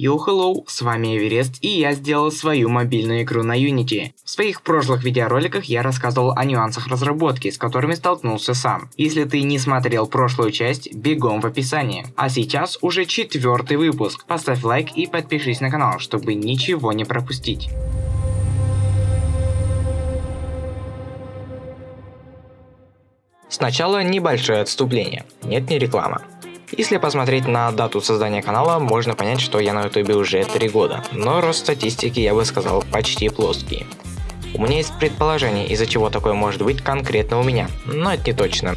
Йо, hello, с вами Эверест и я сделал свою мобильную игру на Unity. В своих прошлых видеороликах я рассказывал о нюансах разработки, с которыми столкнулся сам. Если ты не смотрел прошлую часть, бегом в описании. А сейчас уже четвертый выпуск. Поставь лайк и подпишись на канал, чтобы ничего не пропустить. Сначала небольшое отступление. Нет, не реклама. Если посмотреть на дату создания канала, можно понять, что я на ютубе уже 3 года, но рост статистики я бы сказал почти плоский. У меня есть предположение, из-за чего такое может быть конкретно у меня, но это не точно.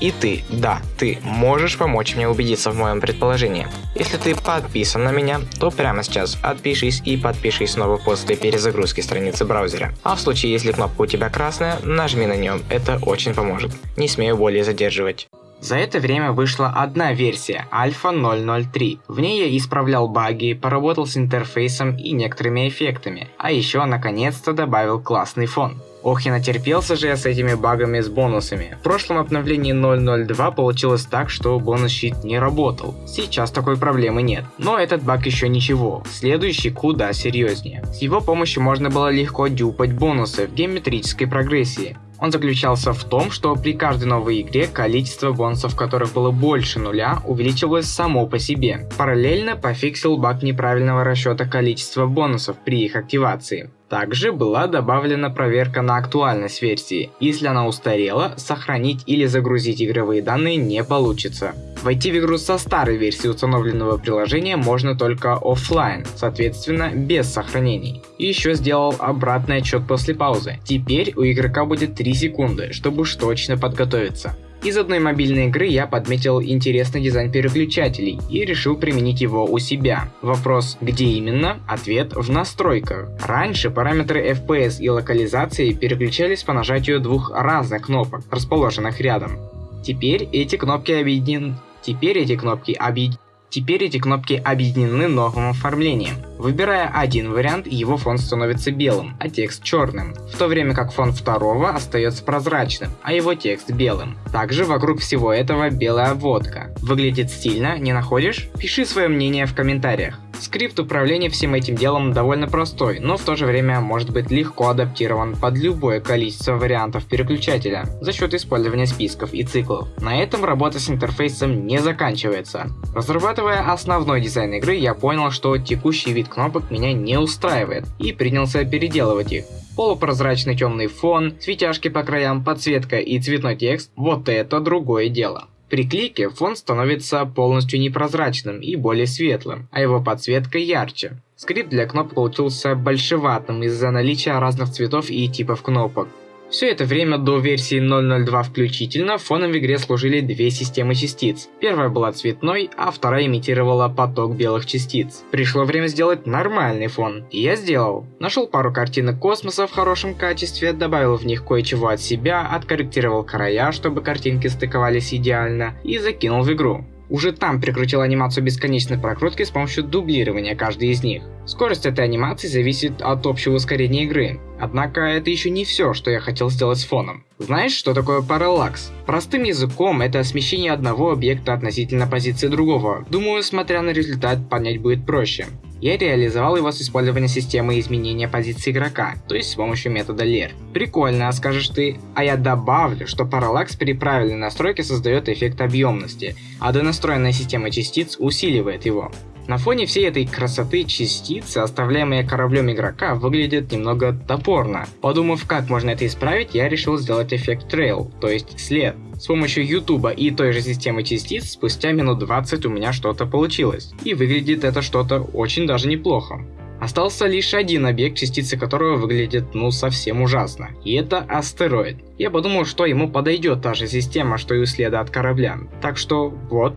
И ты, да, ты можешь помочь мне убедиться в моем предположении. Если ты подписан на меня, то прямо сейчас отпишись и подпишись снова после перезагрузки страницы браузера. А в случае, если кнопка у тебя красная, нажми на нее, это очень поможет. Не смею более задерживать. За это время вышла одна версия, Альфа 003. В ней я исправлял баги, поработал с интерфейсом и некоторыми эффектами, а еще наконец-то добавил классный фон. Ох, я натерпелся же я с этими багами с бонусами. В прошлом обновлении 0.02 получилось так, что бонус-щит не работал. Сейчас такой проблемы нет. Но этот баг еще ничего. Следующий куда серьезнее. С его помощью можно было легко дюпать бонусы в геометрической прогрессии. Он заключался в том, что при каждой новой игре количество бонусов, которых было больше нуля, увеличивалось само по себе. Параллельно пофиксил баг неправильного расчета количества бонусов при их активации. Также была добавлена проверка на актуальность версии. Если она устарела, сохранить или загрузить игровые данные не получится. Войти в игру со старой версии установленного приложения можно только офлайн, соответственно без сохранений. И еще сделал обратный отчет после паузы. Теперь у игрока будет 3 секунды, чтобы уж точно подготовиться. Из одной мобильной игры я подметил интересный дизайн переключателей и решил применить его у себя. Вопрос, где именно? Ответ в настройках. Раньше параметры FPS и локализации переключались по нажатию двух разных кнопок, расположенных рядом. Теперь эти кнопки объединены Теперь эти кнопки объединены Теперь эти кнопки объединены новым оформлением. Выбирая один вариант, его фон становится белым, а текст черным, в то время как фон второго остается прозрачным, а его текст белым. Также вокруг всего этого белая обводка. Выглядит стильно, не находишь? Пиши свое мнение в комментариях. Скрипт управления всем этим делом довольно простой, но в то же время может быть легко адаптирован под любое количество вариантов переключателя за счет использования списков и циклов. На этом работа с интерфейсом не заканчивается. Разрабатывая основной дизайн игры, я понял, что текущий вид кнопок меня не устраивает и принялся переделывать их. Полупрозрачный темный фон, светяшки по краям, подсветка и цветной текст – вот это другое дело. При клике фон становится полностью непрозрачным и более светлым, а его подсветка ярче. Скрипт для кнопок получился большеватым из-за наличия разных цветов и типов кнопок. Все это время до версии 0.02 включительно фоном в игре служили две системы частиц. Первая была цветной, а вторая имитировала поток белых частиц. Пришло время сделать нормальный фон, и я сделал. Нашел пару картинок космоса в хорошем качестве, добавил в них кое-чего от себя, откорректировал края, чтобы картинки стыковались идеально, и закинул в игру. Уже там прикрутил анимацию бесконечной прокрутки с помощью дублирования каждой из них. Скорость этой анимации зависит от общего ускорения игры. Однако это еще не все, что я хотел сделать с фоном. Знаешь, что такое параллакс? Простым языком это смещение одного объекта относительно позиции другого. Думаю, смотря на результат, понять будет проще. Я реализовал его с использованием системы изменения позиции игрока, то есть с помощью метода Layer. Прикольно, скажешь ты, а я добавлю, что параллакс при правильной настройке создает эффект объемности, а донастроенная система частиц усиливает его. На фоне всей этой красоты частицы, оставляемые кораблем игрока, выглядят немного топорно. Подумав, как можно это исправить, я решил сделать эффект трейл, то есть след. С помощью ютуба и той же системы частиц, спустя минут 20 у меня что-то получилось. И выглядит это что-то очень даже неплохо. Остался лишь один объект, частицы которого выглядит ну совсем ужасно. И это астероид. Я подумал, что ему подойдет та же система, что и у следа от корабля. Так что вот,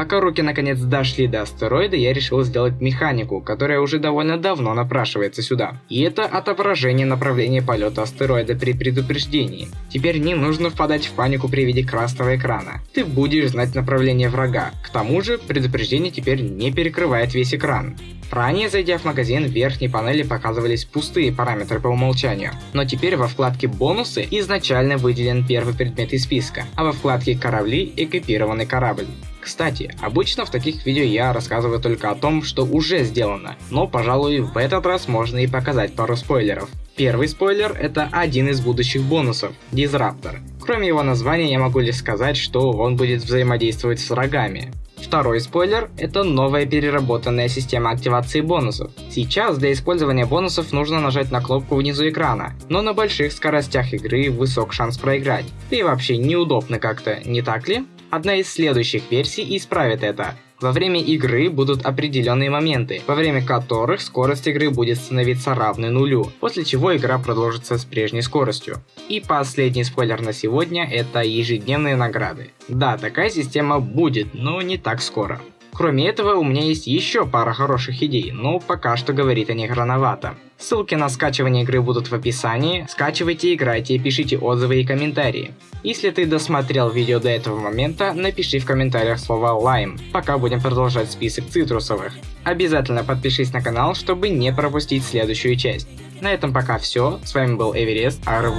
Пока руки наконец дошли до астероида, я решил сделать механику, которая уже довольно давно напрашивается сюда. И это отображение направления полета астероида при предупреждении. Теперь не нужно впадать в панику при виде красного экрана. Ты будешь знать направление врага. К тому же, предупреждение теперь не перекрывает весь экран. Ранее, зайдя в магазин, в верхней панели показывались пустые параметры по умолчанию, но теперь во вкладке «Бонусы» изначально выделен первый предмет из списка, а во вкладке «Корабли» экипированный корабль. Кстати, обычно в таких видео я рассказываю только о том, что уже сделано, но пожалуй в этот раз можно и показать пару спойлеров. Первый спойлер это один из будущих бонусов – Дизраптор. Кроме его названия я могу лишь сказать, что он будет взаимодействовать с врагами. Второй спойлер – это новая переработанная система активации бонусов. Сейчас для использования бонусов нужно нажать на кнопку внизу экрана, но на больших скоростях игры высок шанс проиграть. Да и вообще неудобно как-то, не так ли? Одна из следующих версий исправит это. Во время игры будут определенные моменты, во время которых скорость игры будет становиться равной нулю, после чего игра продолжится с прежней скоростью. И последний спойлер на сегодня это ежедневные награды. Да, такая система будет, но не так скоро. Кроме этого, у меня есть еще пара хороших идей, но пока что говорить о них рановато. Ссылки на скачивание игры будут в описании, скачивайте, играйте, пишите отзывы и комментарии. Если ты досмотрел видео до этого момента, напиши в комментариях слово лайм, пока будем продолжать список цитрусовых. Обязательно подпишись на канал, чтобы не пропустить следующую часть. На этом пока все, с вами был Эверест, au